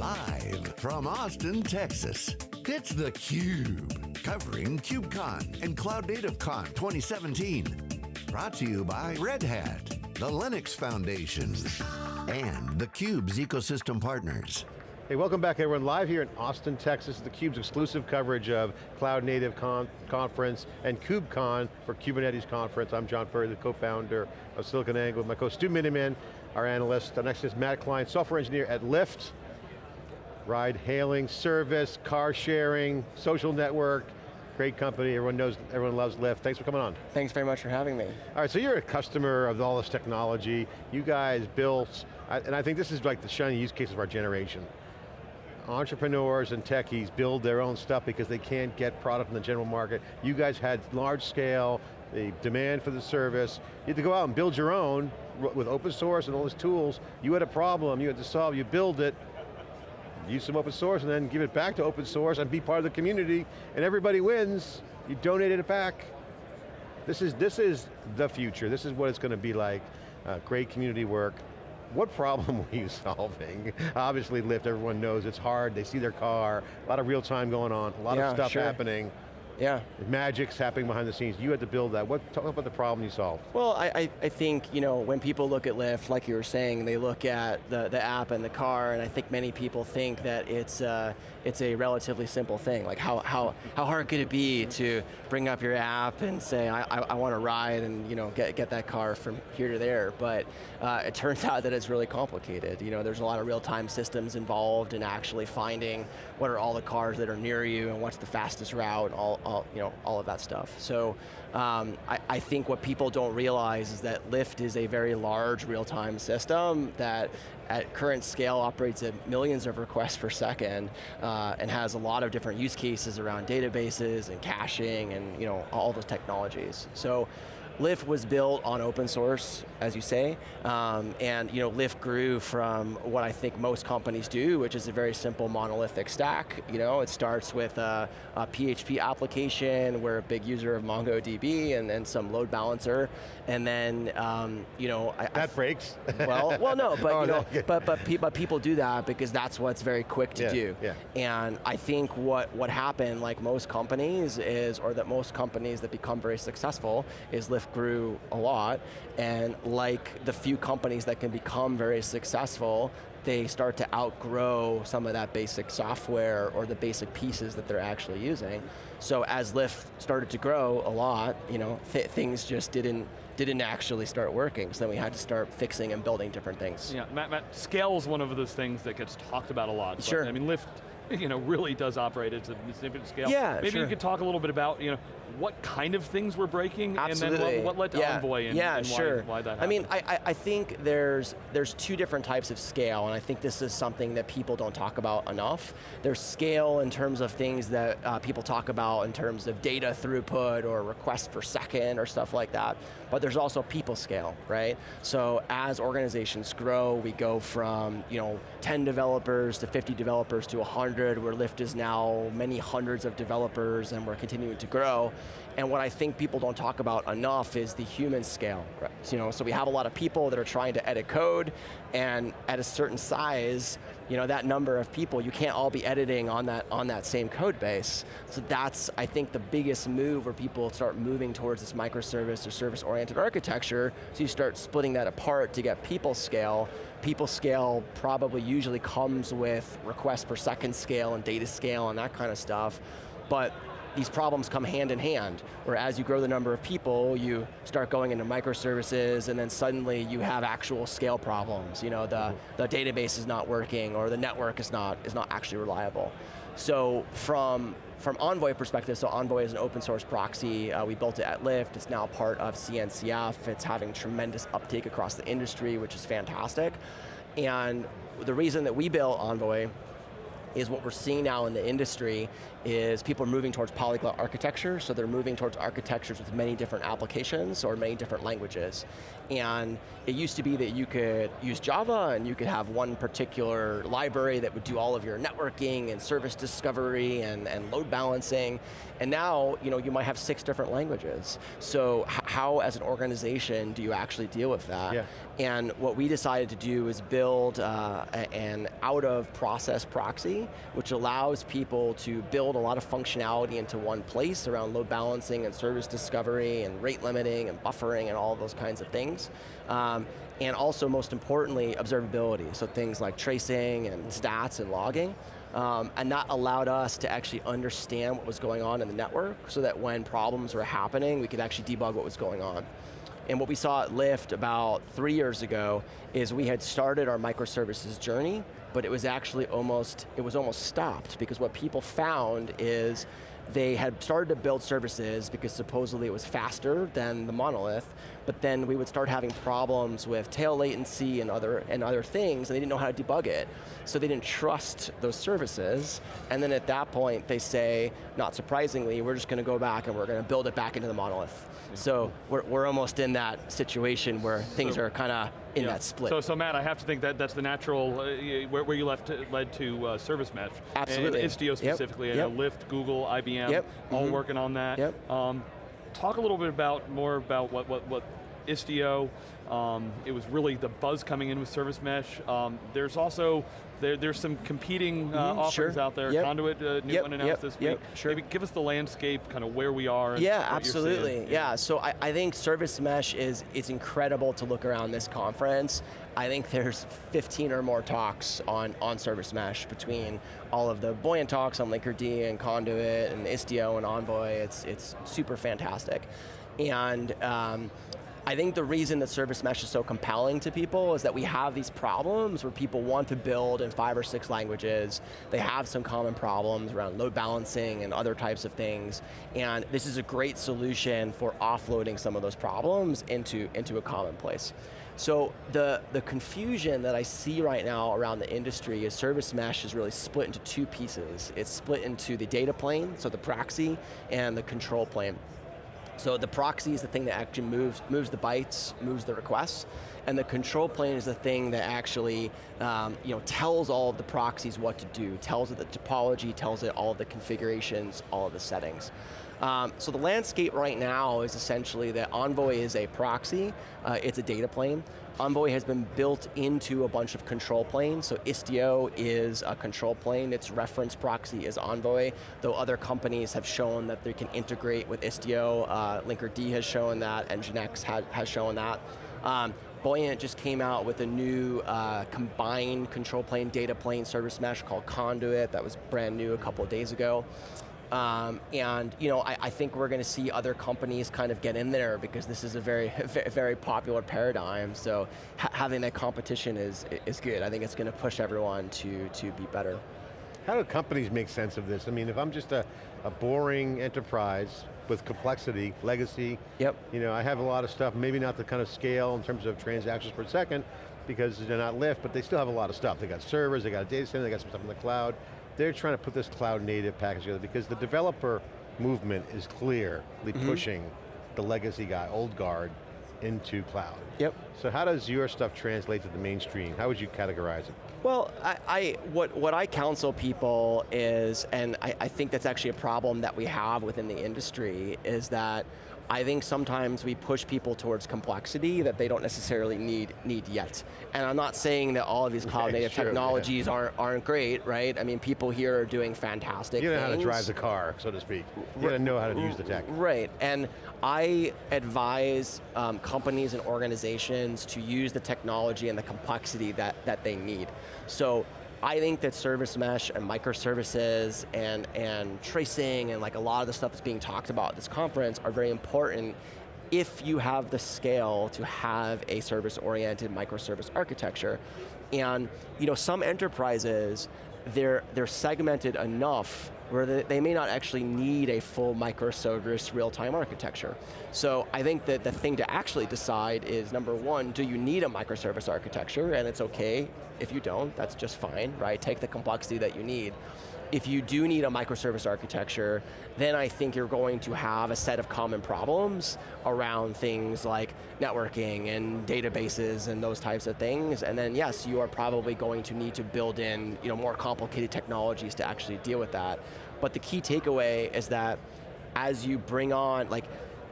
Live from Austin, Texas, it's theCUBE. Covering KubeCon and Cloud Native Con 2017. Brought to you by Red Hat, the Linux Foundation, and theCUBE's ecosystem partners. Hey, welcome back everyone. Live here in Austin, Texas, theCUBE's exclusive coverage of Cloud Native Con Conference and KubeCon for Kubernetes Conference. I'm John Furrier, the co-founder of SiliconANGLE, with my co Stu Miniman, our analyst. Our next is Matt Klein, software engineer at Lyft. Ride hailing, service, car sharing, social network, great company, everyone knows, everyone loves Lyft. Thanks for coming on. Thanks very much for having me. All right, so you're a customer of all this technology. You guys built, and I think this is like the shining use case of our generation entrepreneurs and techies build their own stuff because they can't get product in the general market. You guys had large scale, the demand for the service. You had to go out and build your own with open source and all these tools. You had a problem, you had to solve, you build it, use some open source and then give it back to open source and be part of the community and everybody wins. You donated it back. This is, this is the future. This is what it's going to be like. Uh, great community work. What problem were you solving? Obviously Lyft, everyone knows it's hard, they see their car, a lot of real time going on, a lot yeah, of stuff sure. happening. Yeah. Magic's happening behind the scenes. You had to build that. What, talk about the problem you solved. Well, I, I, I, think, you know, when people look at Lyft, like you were saying, they look at the, the app and the car, and I think many people think that it's, uh, it's a relatively simple thing. Like how, how, how hard could it be to bring up your app and say, I, I, I want to ride and you know, get, get that car from here to there, but uh, it turns out that it's really complicated. You know, there's a lot of real-time systems involved in actually finding what are all the cars that are near you and what's the fastest route, all, all, you know, all of that stuff. So um, I, I, think what people don't realize is that Lyft is a very large real-time system that at current scale operates at millions of requests per second uh, and has a lot of different use cases around databases and caching and you know, all those technologies. So Lyft was built on open source, as you say, um, and you know, Lyft grew from what I think most companies do, which is a very simple monolithic stack. You know, it starts with a, a PHP application, we're a big user of MongoDB and then some load balancer, and then, um, you know, I, that I, breaks. Well, well, no, but oh, you know, no. but but, pe but people do that because that's what's very quick to yeah, do. Yeah. And I think what what happened, like most companies, is or that most companies that become very successful, is Lyft grew a lot, and like the few companies that can become very successful, they start to outgrow some of that basic software or the basic pieces that they're actually using. So as Lyft started to grow a lot, you know, th things just didn't didn't actually start working, so then we had to start fixing and building different things. Yeah, Matt, Matt scale is one of those things that gets talked about a lot. Sure. I mean, Lyft you know, really does operate at a significant scale. Yeah, Maybe sure. you could talk a little bit about, you know, what kind of things were breaking, Absolutely. and then what, what led to yeah. Envoy and, yeah, and sure. why, why, that happened. I mean, I, I think there's, there's two different types of scale, and I think this is something that people don't talk about enough. There's scale in terms of things that uh, people talk about in terms of data throughput or requests per second or stuff like that, but there's also people scale, right? So as organizations grow, we go from you know 10 developers to 50 developers to 100, where Lyft is now many hundreds of developers and we're continuing to grow. And what I think people don't talk about enough is the human scale. Right? You know, so we have a lot of people that are trying to edit code, and at a certain size, you know, that number of people, you can't all be editing on that, on that same code base. So that's, I think, the biggest move where people start moving towards this microservice or service-oriented architecture, so you start splitting that apart to get people scale. People scale probably usually comes with request per second scale and data scale and that kind of stuff, but these problems come hand in hand, where as you grow the number of people, you start going into microservices, and then suddenly you have actual scale problems. You know, the, mm-hmm. the database is not working, or the network is not, is not actually reliable. So from, from Envoy perspective, so Envoy is an open source proxy, uh, we built it at Lyft, it's now part of CNCF, it's having tremendous uptake across the industry, which is fantastic. And the reason that we built Envoy is what we're seeing now in the industry is people are moving towards polyglot architecture, so they're moving towards architectures with many different applications or many different languages. And it used to be that you could use Java and you could have one particular library that would do all of your networking and service discovery and, and load balancing. And now, you know, you might have six different languages. So how as an organization do you actually deal with that? Yeah. And what we decided to do is build uh, an out-of-process proxy, which allows people to build a lot of functionality into one place around load balancing and service discovery and rate limiting and buffering and all those kinds of things. Um, and also, most importantly, observability, so things like tracing and stats and logging. Um, and that allowed us to actually understand what was going on in the network so that when problems were happening, we could actually debug what was going on. And what we saw at Lyft about three years ago is we had started our microservices journey, but it was actually almost, it was almost stopped because what people found is they had started to build services because supposedly it was faster than the monolith, but then we would start having problems with tail latency and other, and other things, and they didn't know how to debug it. So they didn't trust those services, and then at that point they say, not surprisingly, we're just going to go back and we're going to build it back into the monolith. So we're, we're almost in that situation where things so, are kind of in that split. So, so Matt, I have to think that that's the natural, uh, where, where, you left to, led to uh, Service Mesh. Absolutely. And Istio specifically, yep. yep. Lyft, Google, IBM, yep. all mm -hmm. working on that. Yep. Um, talk a little bit about, more about what, what, what Istio, um, it was really the buzz coming in with Service Mesh. Um, there's also there, there's some competing uh, mm offerings sure. out there. Yep. Conduit, uh, new yep, one announced yep, this week. Sure. Maybe give us the landscape, kind of where we are. yeah, absolutely. Yeah. yeah. so I, I, think Service Mesh is it's incredible to look around this conference. I think there's 15 or more talks on, on Service Mesh between all of the Buoyant talks on Linkerd and Conduit and Istio and Envoy. It's, it's super fantastic. And um, I think the reason that Service Mesh is so compelling to people is that we have these problems where people want to build in five or six languages. They have some common problems around load balancing and other types of things. And this is a great solution for offloading some of those problems into, into a common place. So the, the confusion that I see right now around the industry is service mesh is really split into two pieces. It's split into the data plane, so the proxy, and the control plane. So the proxy is the thing that actually moves, moves the bytes, moves the requests, and the control plane is the thing that actually um, you know, tells all of the proxies what to do, tells it the topology, tells it all of the configurations, all of the settings. Um, so the landscape right now is essentially that Envoy is a proxy, uh, it's a data plane. Envoy has been built into a bunch of control planes, so Istio is a control plane, its reference proxy is Envoy, though other companies have shown that they can integrate with Istio, uh, Linkerd has shown that, Nginx has, has shown that. Um, Buoyant just came out with a new uh, combined control plane, data plane service mesh called Conduit, that was brand new a couple of days ago. Um, and you know, I, I think we're going to see other companies kind of get in there because this is a very, very popular paradigm. So ha having that competition is is good. I think it's going to push everyone to to be better. How do companies make sense of this? I mean, if I'm just a, a boring enterprise with complexity, legacy, yep. you know, I have a lot of stuff, maybe not the kind of scale in terms of transactions per second, because they're not Lyft, but they still have a lot of stuff. They got servers, they got a data center, they got some stuff in the cloud they're trying to put this cloud native package together because the developer movement is clearly mm -hmm. pushing the legacy guy, old guard, into cloud. Yep. So how does your stuff translate to the mainstream? How would you categorize it? Well, I, I what, what I counsel people is, and I, I think that's actually a problem that we have within the industry, is that I think sometimes we push people towards complexity that they don't necessarily need need yet. And I'm not saying that all of these cloud native true, technologies yeah. aren't, aren't great, right? I mean, people here are doing fantastic You know things. how to drive the car, so to speak. You to know how to use the tech. Right, and I advise um, companies and organizations to use the technology and the complexity that, that they need. So I think that service mesh and microservices and, and tracing and like a lot of the stuff that's being talked about at this conference are very important if you have the scale to have a service-oriented microservice architecture. And you know, some enterprises, they're, they're segmented enough where they may not actually need a full microservice real-time architecture. So I think that the thing to actually decide is number one, do you need a microservice architecture? And it's okay if you don't, that's just fine, right? Take the complexity that you need if you do need a microservice architecture, then I think you're going to have a set of common problems around things like networking and databases and those types of things, and then yes, you are probably going to need to build in you know, more complicated technologies to actually deal with that. But the key takeaway is that as you bring on, like,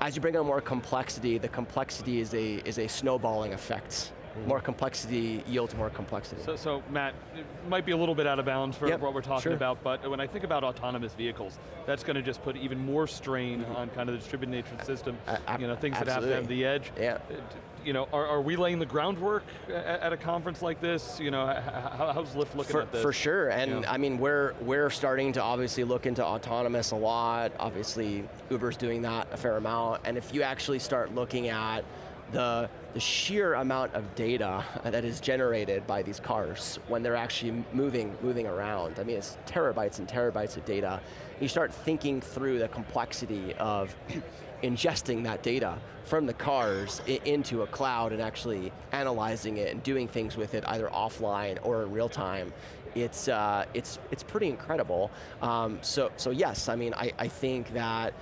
as you bring on more complexity, the complexity is a, is a snowballing effect more complexity yields more complexity. So, so Matt, it might be a little bit out of bounds for Yep, what we're talking sure. about, but when I think about autonomous vehicles, that's going to just put even more strain on kind of the distributed nature system. Mm-hmm. A- ab- you know, things that have to have the edge. Yeah. Uh, You know, are, are we laying the groundwork at, at a conference like this? You know, how, how's Lyft looking for, at this? For sure, and Yeah. I mean, we're we're starting to obviously look into autonomous a lot. Obviously, Uber's doing that a fair amount, and if you actually start looking at the the sheer amount of data that is generated by these cars when they're actually moving moving around, I mean, it's terabytes and terabytes of data. You start thinking through the complexity of ingesting that data from the cars into a cloud and actually analyzing it and doing things with it either offline or in real time. It's, uh, it's, it's pretty incredible. Um, so, so yes, I mean, I, I think that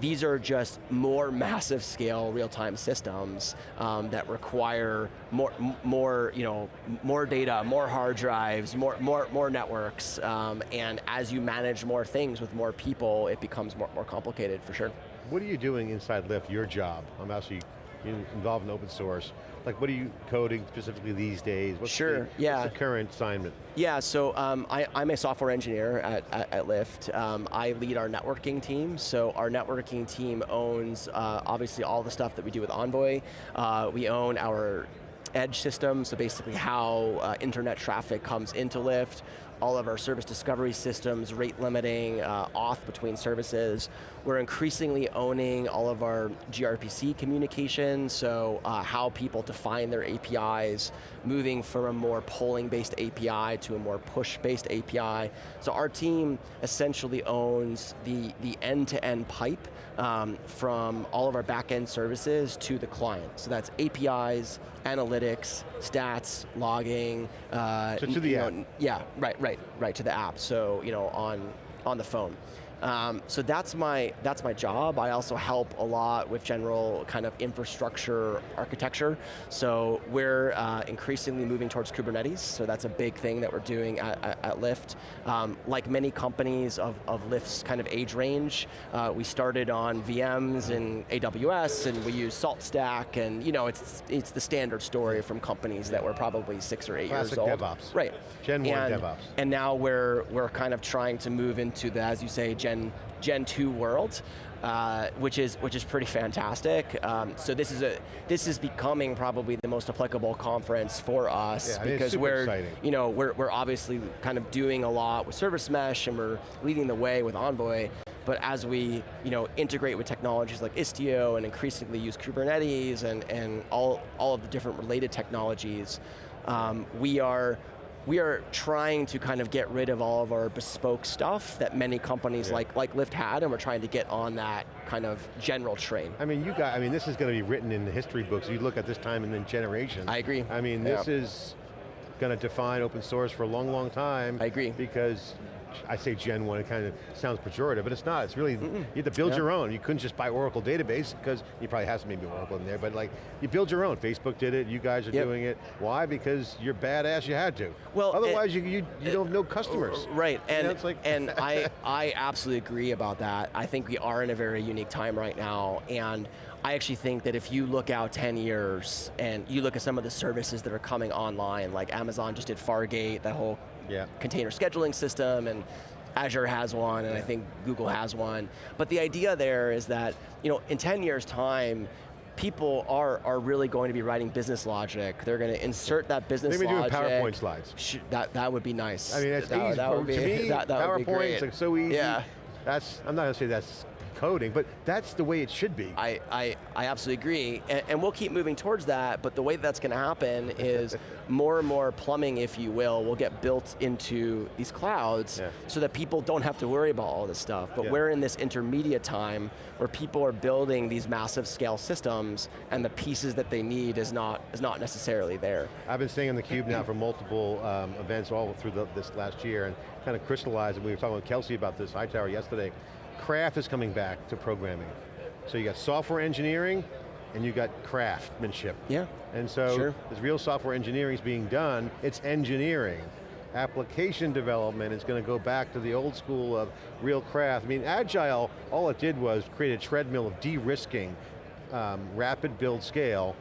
these are just more massive scale real-time systems um, that require more, more, you know, more data, more hard drives, more, more, more networks, um, and as you manage more things with more people, it becomes more, more complicated for sure. What are you doing inside Lyft, your job? I'm actually involved in open source. Like what are you coding specifically these days? What's Sure, the, yeah. What's the current assignment? Yeah, so um, I, I'm a software engineer at, at, at Lyft. Um, I lead our networking team, so our networking team owns uh, obviously all the stuff that we do with Envoy. Uh, we own our edge system, so basically how uh, internet traffic comes into Lyft, all of our service discovery systems, rate limiting, uh, auth between services. We're increasingly owning all of our gRPC communication, so uh, how people define their APIs, moving from a more polling-based API to a more push-based API. So our team essentially owns the, the end-to-end pipe um, from all of our back-end services to the client. So that's APIs, analytics, stats, logging. Uh, So to the you know, app. yeah, right, right, right to the app. So you know, on on the phone. Um, so that's my that's my job. I also help a lot with general kind of infrastructure architecture. So we're uh, increasingly moving towards Kubernetes. So that's a big thing that we're doing at, at, at Lyft. Um, like many companies of, of Lyft's kind of age range, uh, we started on VMs and AWS, and we use SaltStack, and you know it's it's the standard story from companies that were probably six or eight Classic years old. DevOps. Right. Gen one and, DevOps. And now we're we're kind of trying to move into the, as you say, Gen Gen two world, uh, which is which is pretty fantastic. Um, so this is a this is becoming probably the most applicable conference for us Yeah, I mean, it's because we're exciting. you know we're we're obviously kind of doing a lot with Service Mesh and we're leading the way with Envoy. But as we you know, integrate with technologies like Istio and increasingly use Kubernetes and, and all, all of the different related technologies, um, we are we are trying to kind of get rid of all of our bespoke stuff that many companies Yeah. like, like Lyft had, and we're trying to get on that kind of general train. I mean, you got, I mean, this is going to be written in the history books. You look at this time in the generation. I agree. I mean, Yeah. this is going to define open source for a long, long time. I agree. Because I say Gen 1, it kind of sounds pejorative, but it's not. It's really, you have to build Yeah. your own. You couldn't just buy Oracle database, because you probably have some maybe Oracle in there, but like, you build your own. Facebook did it, you guys are Yep. doing it. Why? Because you're badass, you had to. Well, Otherwise, you, you, you don't know customers. Uh, right, You and, know, it's like- and I, I absolutely agree about that. I think we are in a very unique time right now, and I actually think that if you look out 10 years and you look at some of the services that are coming online, like Amazon just did Fargate, that whole Yeah. container scheduling system, and Azure has one, and I think Google has one. But the idea there is that, you know, in 10 years time, people are, are really going to be writing business logic. They're going to insert that business Maybe doing logic. PowerPoint slides. That, that would be nice. I mean, that's that, easy. that would be, to me, that, that would be great. like so easy. Yeah. That's, I'm not going to say that's coding, but that's the way it should be. I, I, I absolutely agree, and, and we'll keep moving towards that, but the way that's going to happen is more and more plumbing, if you will, will get built into these clouds Yeah. so that people don't have to worry about all this stuff. But Yeah. we're in this intermediate time where people are building these massive scale systems and the pieces that they need is not, is not necessarily there. I've been staying on the cube now for multiple um, events all through the, this last year and kind of crystallized, and we were talking with Kelsey about this, Hightower yesterday, craft is coming back to programming. So you got software engineering, and you got craftsmanship. Yeah, And so, Sure. as real software engineering is being done, it's engineering. Application development is going to go back to the old school of real craft. I mean, Agile, all it did was create a treadmill of de-risking, um, rapid build scale,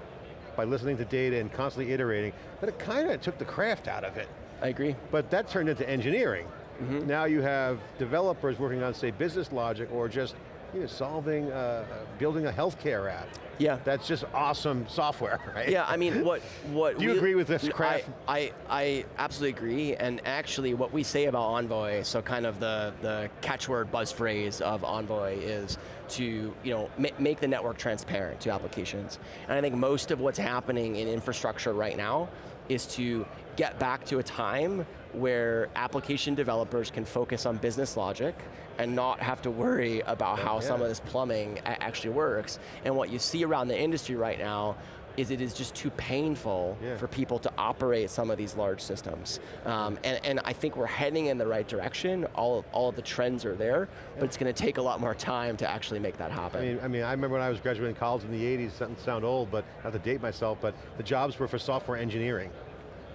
by listening to data and constantly iterating, but it kind of took the craft out of it. I agree. But that turned into engineering. Mm-hmm. Now you have developers working on, say, business logic or just you know, solving, uh, building a healthcare app. Yeah. That's just awesome software, right? Yeah, I mean, what what Do you we- agree with this, I- I, I absolutely agree, and actually, what we say about Envoy, so kind of the the catchword buzz phrase of Envoy is to you know ma make the network transparent to applications, and I think most of what's happening in infrastructure right now is to get back to a time where application developers can focus on business logic and not have to worry about how some of this plumbing actually works. And what you see around the industry right now is it is just too painful Yeah. for people to operate some of these large systems. Um, and, and I think we're heading in the right direction. All, all of the trends are there, but it's going to take a lot more time to actually make that happen. I mean, I mean, I remember when I was graduating college in the 80s, doesn't sound old, but not to date myself, but the jobs were for software engineering.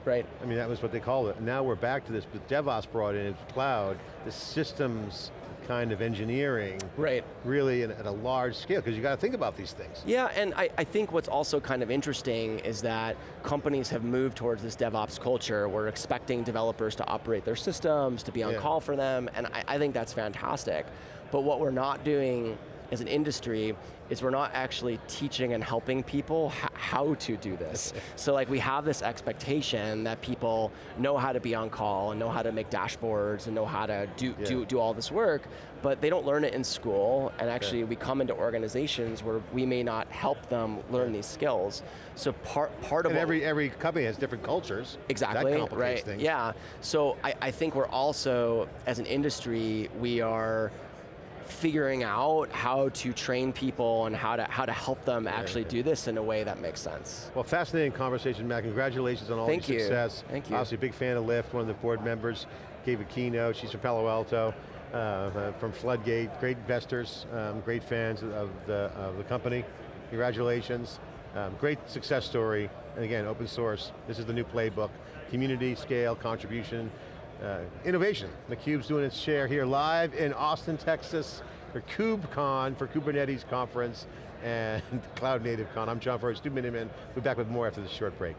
Right? I mean, that was what they called it. Now we're back to this, but DevOps brought in cloud, the systems kind of engineering, Right. really in, at a large scale, because you got to think about these things. Yeah, and I, I think what's also kind of interesting is that companies have moved towards this DevOps culture. We're expecting developers to operate their systems, to be on Yeah. call for them, and I, I think that's fantastic. But what we're not doing as an industry is we're not actually teaching and helping people how to do this. so like we have this expectation that people know how to be on call and know how to make dashboards and know how to do, Yeah. do, do all this work, but they don't learn it in school, and actually we come into organizations where we may not help them learn these skills. So part, part of And what every, every company has different cultures. Exactly, That right, things. yeah. So I, I think we're also, as an industry, we are figuring out how to train people and how to, how to help them actually do this in a way that makes sense. Well, fascinating conversation, Matt. Congratulations on all Thank your you. success. Thank you. Obviously, a big fan of Lyft, one of the board members, gave a keynote. She's from Palo Alto, uh, uh, from Floodgate. Great investors, um, great fans of the, of the company. Congratulations. Um, great success story. And again, open source. This is the new playbook. Community, scale, contribution, uh, innovation. theCUBE's doing its share here live in Austin, Texas for KubeCon, for Kubernetes conference and Cloud Native Con. I'm John Furrier, Stu Miniman. We'll be back with more after this short break.